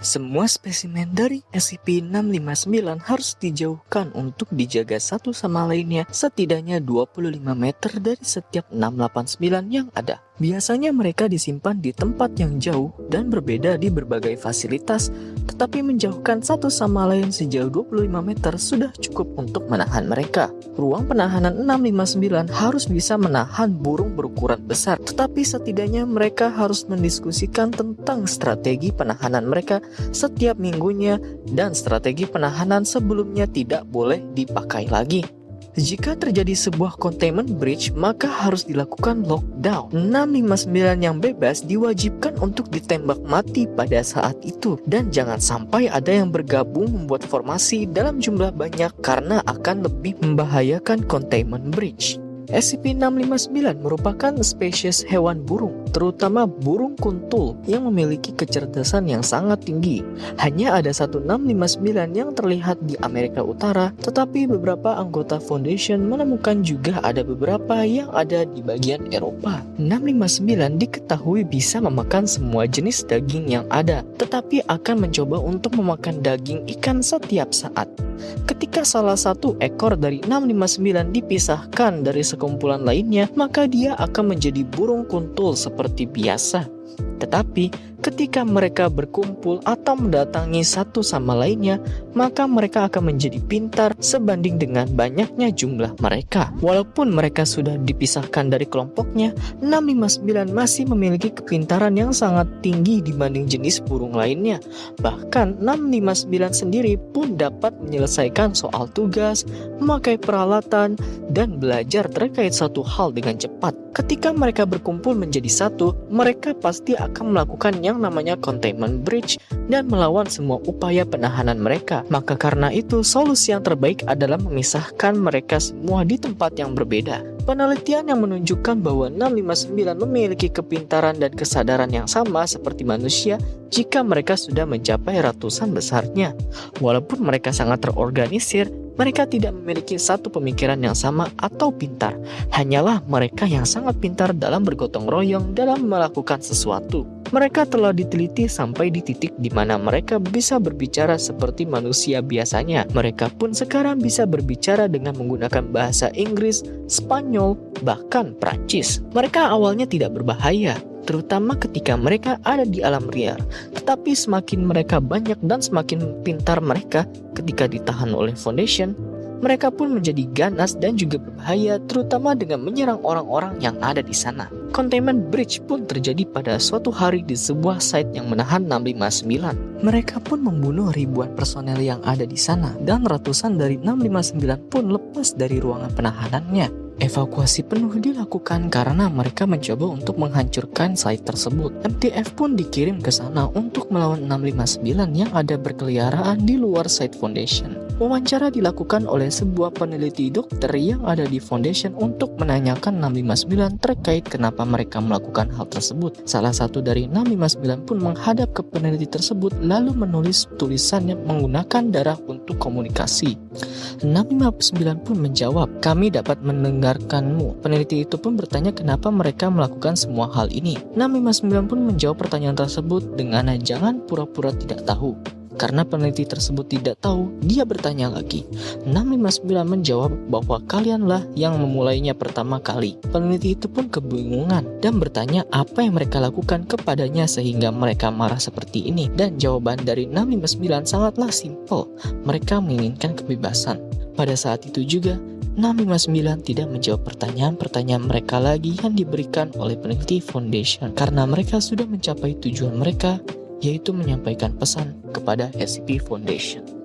Semua spesimen dari SCP-659 harus dijauhkan untuk dijaga satu sama lainnya setidaknya 25 meter dari setiap 689 yang ada. Biasanya mereka disimpan di tempat yang jauh dan berbeda di berbagai fasilitas, tetapi menjauhkan satu sama lain sejauh 25 meter sudah cukup untuk menahan mereka. Ruang penahanan 659 harus bisa menahan burung berukuran besar, tetapi setidaknya mereka harus mendiskusikan tentang strategi penahanan mereka setiap minggunya dan strategi penahanan sebelumnya tidak boleh dipakai lagi. Jika terjadi sebuah containment breach, maka harus dilakukan lockdown. 659 yang bebas diwajibkan untuk ditembak mati pada saat itu. Dan jangan sampai ada yang bergabung membuat formasi dalam jumlah banyak karena akan lebih membahayakan containment breach. SCP-659 merupakan spesies hewan burung, terutama burung kuntul yang memiliki kecerdasan yang sangat tinggi. Hanya ada satu 659 yang terlihat di Amerika Utara, tetapi beberapa anggota Foundation menemukan juga ada beberapa yang ada di bagian Eropa. 659 diketahui bisa memakan semua jenis daging yang ada, tetapi akan mencoba untuk memakan daging ikan setiap saat. Ketika salah satu ekor dari 659 dipisahkan dari sekumpulan lainnya, maka dia akan menjadi burung kuntul seperti biasa. Tetapi Ketika mereka berkumpul atau mendatangi satu sama lainnya, maka mereka akan menjadi pintar sebanding dengan banyaknya jumlah mereka. Walaupun mereka sudah dipisahkan dari kelompoknya, 659 masih memiliki kepintaran yang sangat tinggi dibanding jenis burung lainnya. Bahkan 659 sendiri pun dapat menyelesaikan soal tugas, memakai peralatan, dan belajar terkait satu hal dengan cepat. Ketika mereka berkumpul menjadi satu, mereka pasti akan melakukannya yang namanya containment breach dan melawan semua upaya penahanan mereka. Maka karena itu, solusi yang terbaik adalah memisahkan mereka semua di tempat yang berbeda. Penelitian yang menunjukkan bahwa 659 memiliki kepintaran dan kesadaran yang sama seperti manusia jika mereka sudah mencapai ratusan besarnya. Walaupun mereka sangat terorganisir, mereka tidak memiliki satu pemikiran yang sama atau pintar. Hanyalah mereka yang sangat pintar dalam bergotong royong dalam melakukan sesuatu. Mereka telah diteliti sampai di titik di mana mereka bisa berbicara seperti manusia biasanya. Mereka pun sekarang bisa berbicara dengan menggunakan bahasa Inggris, Spanyol, bahkan Prancis. Mereka awalnya tidak berbahaya, terutama ketika mereka ada di alam liar. Tetapi semakin mereka banyak dan semakin pintar mereka ketika ditahan oleh Foundation, mereka pun menjadi ganas dan juga berbahaya terutama dengan menyerang orang-orang yang ada di sana. Containment Breach pun terjadi pada suatu hari di sebuah site yang menahan 659. Mereka pun membunuh ribuan personel yang ada di sana dan ratusan dari 659 pun lepas dari ruangan penahanannya. Evakuasi penuh dilakukan karena mereka mencoba untuk menghancurkan site tersebut. MTF pun dikirim ke sana untuk melawan 659 yang ada berkeliaran di luar site Foundation. Wawancara dilakukan oleh sebuah peneliti dokter yang ada di Foundation untuk menanyakan 659 terkait kenapa mereka melakukan hal tersebut. Salah satu dari 659 pun menghadap ke peneliti tersebut lalu menulis tulisannya menggunakan darah untuk komunikasi. 659 pun menjawab, kami dapat mendengar mendengarkanmu. Peneliti itu pun bertanya kenapa mereka melakukan semua hal ini. 659 pun menjawab pertanyaan tersebut dengan jangan pura-pura tidak tahu. Karena peneliti tersebut tidak tahu, dia bertanya lagi. 659 menjawab bahwa kalianlah yang memulainya pertama kali. Peneliti itu pun kebingungan dan bertanya apa yang mereka lakukan kepadanya sehingga mereka marah seperti ini. Dan jawaban dari 659 sangatlah simpel. Mereka menginginkan kebebasan. Pada saat itu juga, 659 tidak menjawab pertanyaan-pertanyaan mereka lagi yang diberikan oleh peneliti Foundation karena mereka sudah mencapai tujuan mereka yaitu menyampaikan pesan kepada SCP Foundation.